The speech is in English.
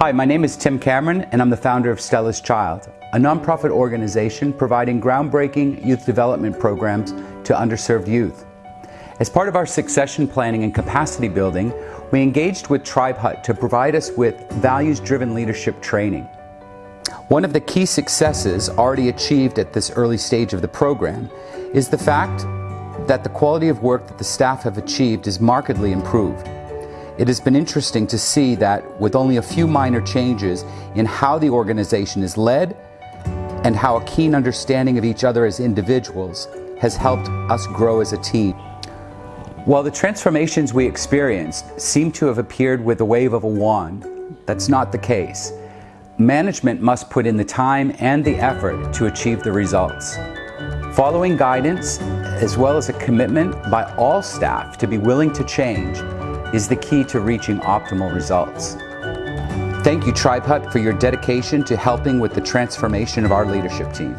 Hi, my name is Tim Cameron and I'm the founder of Stella's Child, a nonprofit organization providing groundbreaking youth development programs to underserved youth. As part of our succession planning and capacity building, we engaged with Tribe Hut to provide us with values-driven leadership training. One of the key successes already achieved at this early stage of the program is the fact that the quality of work that the staff have achieved is markedly improved. It has been interesting to see that with only a few minor changes in how the organization is led and how a keen understanding of each other as individuals has helped us grow as a team. While the transformations we experienced seem to have appeared with the wave of a wand, that's not the case. Management must put in the time and the effort to achieve the results. Following guidance, as well as a commitment by all staff to be willing to change, is the key to reaching optimal results. Thank you Tribe Hut for your dedication to helping with the transformation of our leadership team.